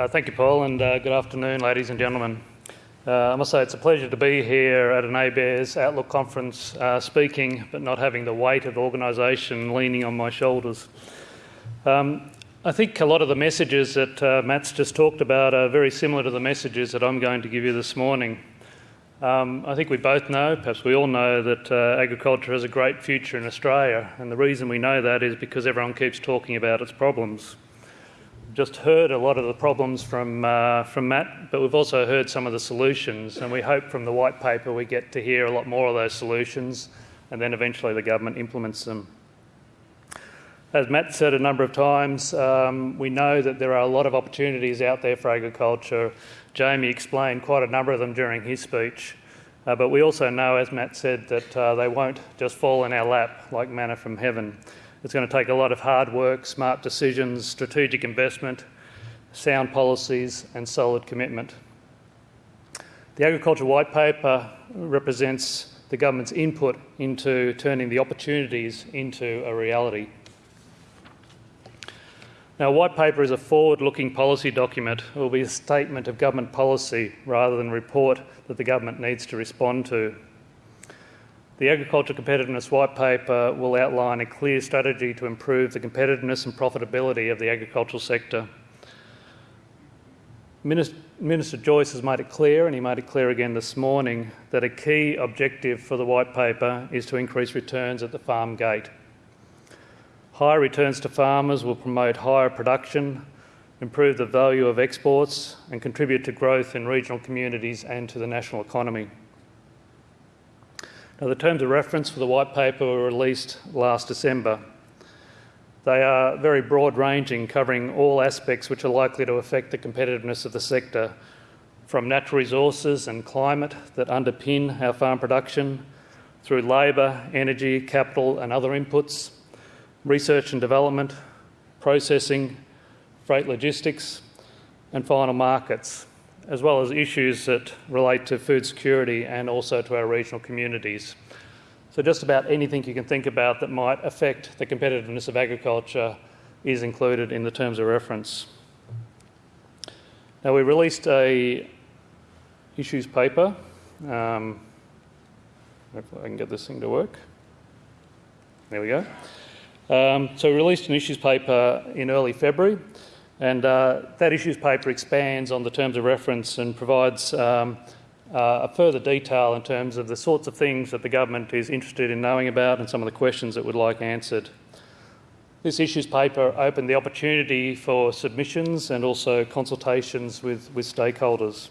Uh, thank you, Paul, and uh, good afternoon, ladies and gentlemen. Uh, I must say it's a pleasure to be here at an ABARES Outlook conference uh, speaking, but not having the weight of organisation leaning on my shoulders. Um, I think a lot of the messages that uh, Matt's just talked about are very similar to the messages that I'm going to give you this morning. Um, I think we both know, perhaps we all know, that uh, agriculture has a great future in Australia, and the reason we know that is because everyone keeps talking about its problems just heard a lot of the problems from, uh, from Matt, but we've also heard some of the solutions, and we hope from the white paper we get to hear a lot more of those solutions, and then eventually the government implements them. As Matt said a number of times, um, we know that there are a lot of opportunities out there for agriculture. Jamie explained quite a number of them during his speech. Uh, but we also know, as Matt said, that uh, they won't just fall in our lap like manna from heaven. It's going to take a lot of hard work, smart decisions, strategic investment, sound policies, and solid commitment. The Agriculture White Paper represents the government's input into turning the opportunities into a reality. Now, a white paper is a forward looking policy document. It will be a statement of government policy rather than a report that the government needs to respond to. The Agriculture Competitiveness White Paper will outline a clear strategy to improve the competitiveness and profitability of the agricultural sector. Minister, Minister Joyce has made it clear, and he made it clear again this morning, that a key objective for the White Paper is to increase returns at the farm gate. Higher returns to farmers will promote higher production, improve the value of exports, and contribute to growth in regional communities and to the national economy. Now, the terms of reference for the white paper were released last December. They are very broad ranging, covering all aspects which are likely to affect the competitiveness of the sector, from natural resources and climate that underpin our farm production, through labour, energy, capital, and other inputs, research and development, processing, freight logistics, and final markets as well as issues that relate to food security and also to our regional communities. So, just about anything you can think about that might affect the competitiveness of agriculture is included in the terms of reference. Now, we released a issues paper. Um, hopefully, I can get this thing to work. There we go. Um, so, we released an issues paper in early February. And uh, that issues paper expands on the terms of reference and provides um, uh, a further detail in terms of the sorts of things that the government is interested in knowing about and some of the questions it would like answered. This issues paper opened the opportunity for submissions and also consultations with, with stakeholders.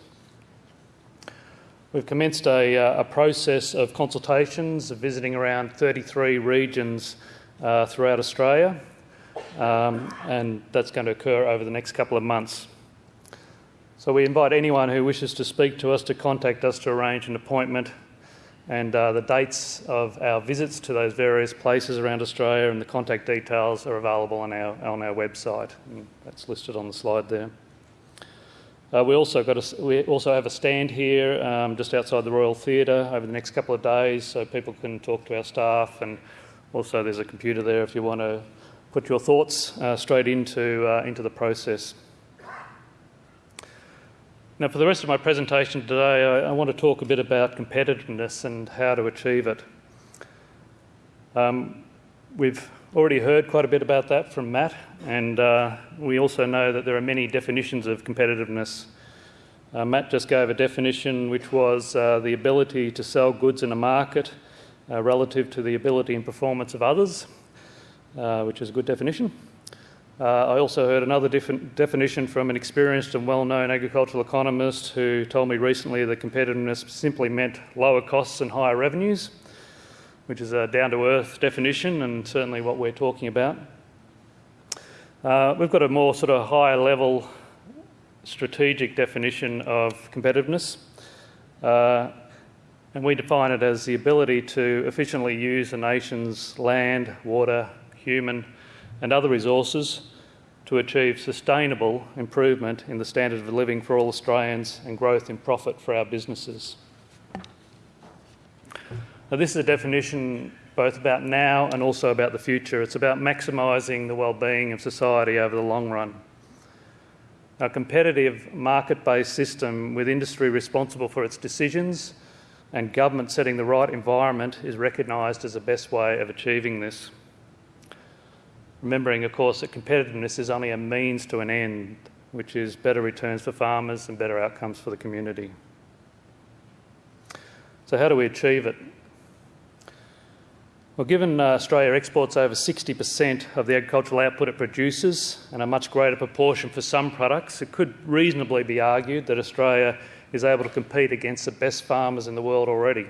We've commenced a, uh, a, process of consultations, visiting around 33 regions uh, throughout Australia um, and that's going to occur over the next couple of months. So we invite anyone who wishes to speak to us to contact us to arrange an appointment. And uh, the dates of our visits to those various places around Australia and the contact details are available on our, on our website. And that's listed on the slide there. Uh, we also got a, we also have a stand here um, just outside the Royal Theatre over the next couple of days, so people can talk to our staff, and also there's a computer there if you want to put your thoughts uh, straight into, uh, into the process. Now, for the rest of my presentation today, I, I, want to talk a bit about competitiveness and how to achieve it. Um, we've already heard quite a bit about that from Matt, and uh, we also know that there are many definitions of competitiveness. Uh, Matt just gave a definition which was uh, the ability to sell goods in a market uh, relative to the ability and performance of others. Uh, which is a good definition. Uh, I also heard another definition from an experienced and well known agricultural economist who told me recently that competitiveness simply meant lower costs and higher revenues, which is a down to earth definition and certainly what we're talking about. Uh, we've got a more sort of higher level strategic definition of competitiveness. Uh, and we define it as the ability to efficiently use a nation's land, water, human, and other resources to achieve sustainable improvement in the standard of living for all Australians and growth in profit for our businesses. Now, this is a definition both about now and also about the future. It's about maximising the well-being of society over the long run. A competitive market based system with industry responsible for its decisions and government setting the right environment is recognised as the best way of achieving this. Remembering, of course, that competitiveness is only a means to an end, which is better returns for farmers and better outcomes for the community. So, how do we achieve it? Well, given uh, Australia exports over 60% of the agricultural output it produces and a much greater proportion for some products, it could reasonably be argued that Australia is able to compete against the best farmers in the world already.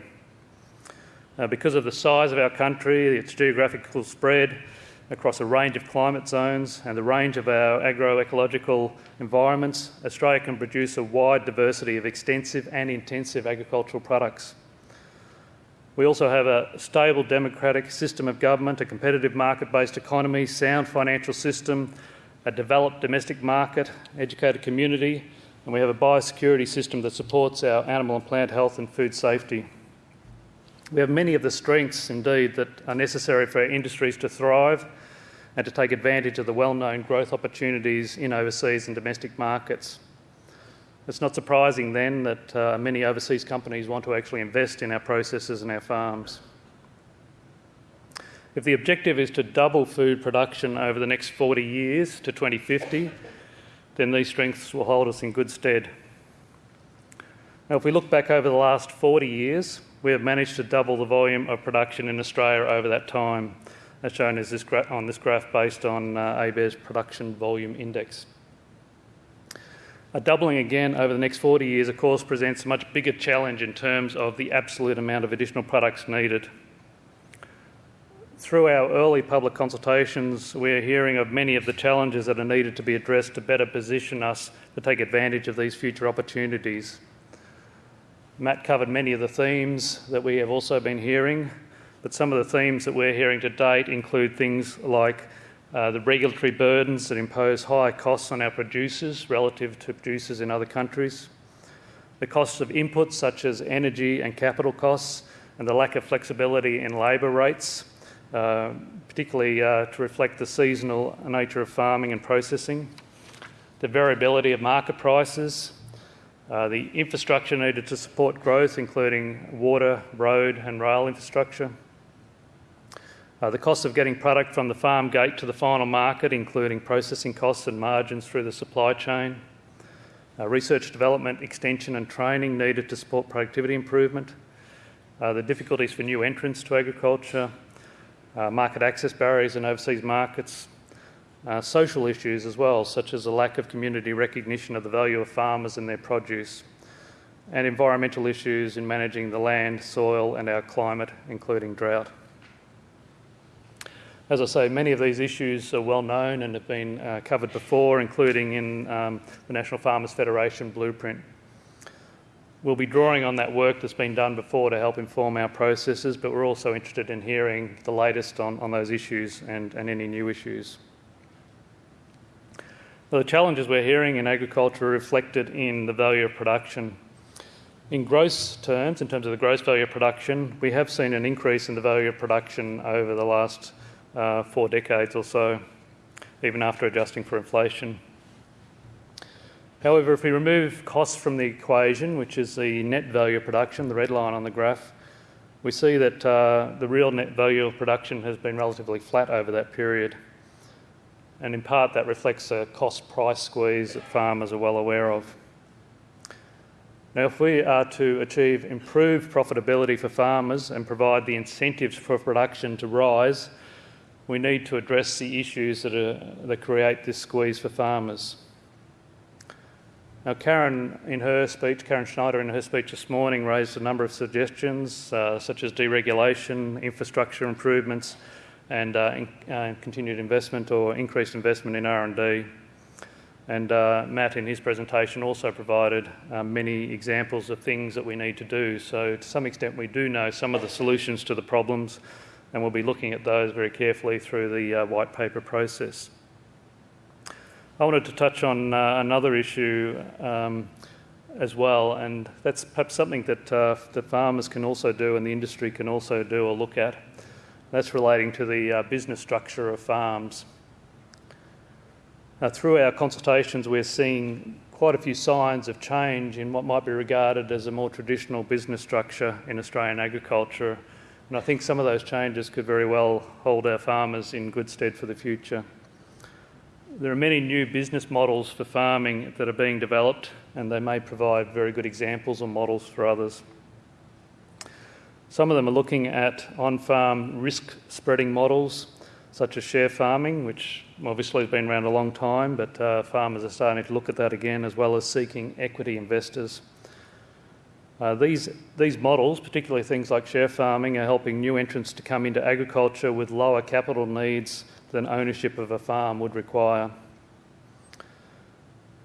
Because of the size of our country, its geographical spread across a range of climate zones, and the range of our agroecological environments, Australia can produce a wide diversity of extensive and intensive agricultural products. We also have a stable democratic system of government, a competitive market based economy, sound financial system, a developed domestic market, educated community, and we have a biosecurity system that supports our animal and plant health and food safety. We have many of the strengths, indeed, that are necessary for our industries to thrive and to take advantage of the well known growth opportunities in overseas and domestic markets. It's not surprising then that uh, many overseas companies want to actually invest in our processes and our farms. If the objective is to double food production over the next 40 years to 2050, then these strengths will hold us in good stead. Now, if we look back over the last 40 years, we have managed to double the volume of production in Australia over that time, as shown as this on this graph based on uh, ABARES production volume index. A doubling again over the next 40 years, of course, presents a much bigger challenge in terms of the absolute amount of additional products needed. Through our early public consultations, we are hearing of many of the challenges that are needed to be addressed to better position us to take advantage of these future opportunities. Matt covered many of the themes that we have also been hearing, but some of the themes that we're hearing to date include things like uh, the regulatory burdens that impose higher costs on our producers relative to producers in other countries, the costs of inputs such as energy and capital costs, and the lack of flexibility in labour rates, uh, particularly uh, to reflect the seasonal nature of farming and processing, the variability of market prices, uh, the infrastructure needed to support growth, including water, road, and rail infrastructure. Uh, the cost of getting product from the farm gate to the final market, including processing costs and margins through the supply chain, uh, research, development, extension, and training needed to support productivity improvement, uh, the difficulties for new entrants to agriculture, uh, market access barriers in overseas markets, uh, social issues as well, such as a lack of community recognition of the value of farmers and their produce, and environmental issues in managing the land, soil, and our climate, including drought. As I say, many of these issues are well known and have been uh, covered before, including in um, the National Farmers Federation blueprint. We'll be drawing on that work that's been done before to help inform our processes, but we're also interested in hearing the latest on, on those issues and, and any new issues. The challenges we're hearing in agriculture are reflected in the value of production. In gross terms, in terms of the gross value of production, we have seen an increase in the value of production over the last uh, four decades or so, even after adjusting for inflation. However, if we remove costs from the equation, which is the net value of production, the red line on the graph, we see that uh, the real net value of production has been relatively flat over that period. And in part, that reflects a cost price squeeze that farmers are well aware of. Now, if we are to achieve improved profitability for farmers and provide the incentives for production to rise, we need to address the issues that, are, that create this squeeze for farmers. Now, Karen, in her speech, Karen Schneider, in her speech this morning, raised a number of suggestions, uh, such as deregulation, infrastructure improvements, and uh, in, uh, continued investment or increased investment in R&D. And uh, Matt, in his presentation, also provided many examples of things that we need to do. So, to some extent, we do know some of the solutions to the problems, and we'll be looking at those very carefully through the white paper process. I wanted to touch on another issue um, as well, and that's perhaps something that the farmers can also do and the industry can also do or look at. That's relating to the uh, business structure of farms. Uh, through our consultations, we're seeing quite a few signs of change in what might be regarded as a more traditional business structure in Australian agriculture. And I think some of those changes could very well hold our farmers in good stead for the future. There are many new business models for farming that are being developed, and they may provide very good examples or models for others. Some of them are looking at on farm risk spreading models such as share farming, which obviously has been around a long time, but uh, farmers are starting to look at that again, as well as seeking equity investors. Uh, these, these models, particularly things like share farming, are helping new entrants to come into agriculture with lower capital needs than ownership of a farm would require.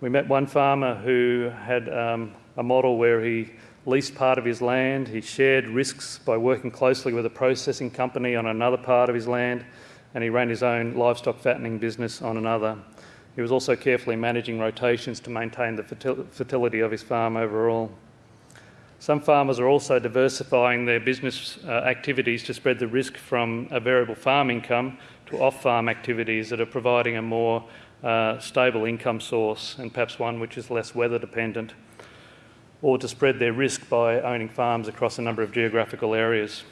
We met one farmer who had um, a model where he leased part of his land, he shared risks by working closely with a processing company on another part of his land, and he ran his own livestock fattening business on another. He was also carefully managing rotations to maintain the fertility of his farm overall. Some farmers are also diversifying their business uh, activities to spread the risk from a variable farm income to off farm activities that are providing a more uh, stable income source and perhaps one which is less weather dependent, or to spread their risk by owning farms across a number of geographical areas.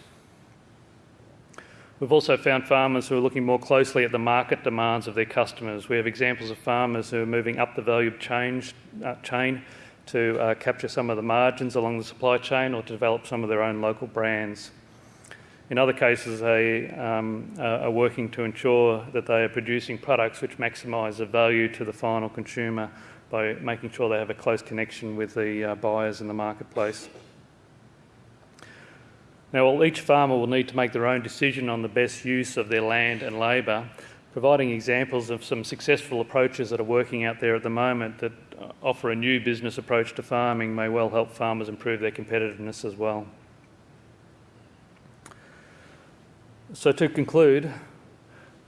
We've also found farmers who are looking more closely at the market demands of their customers. We have examples of farmers who are moving up the value change, uh, chain to uh, capture some of the margins along the supply chain or to develop some of their own local brands. In other cases, they um, are working to ensure that they are producing products which maximise the value to the final consumer by making sure they have a close connection with the uh, buyers in the marketplace. Now, while each farmer will need to make their own decision on the best use of their land and labour, providing examples of some successful approaches that are working out there at the moment that uh, offer a new business approach to farming may well help farmers improve their competitiveness as well. So, to conclude,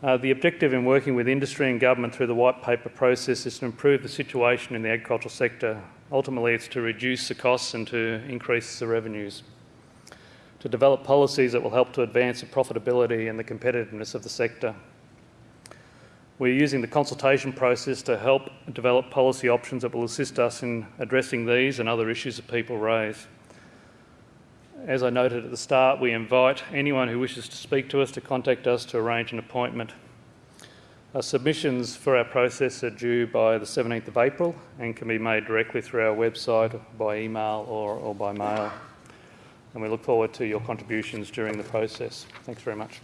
uh, the objective in working with industry and government through the white paper process is to improve the situation in the agricultural sector. Ultimately, it's to reduce the costs and to increase the revenues to develop policies that will help to advance the profitability and the competitiveness of the sector. We're using the consultation process to help develop policy options that will assist us in addressing these and other issues that people raise. As I noted at the start, we invite anyone who wishes to speak to us to contact us to arrange an appointment. Our submissions for our process are due by the 17th of April and can be made directly through our website, by email, or, or by mail and we look forward to your contributions during the process. Thanks very much.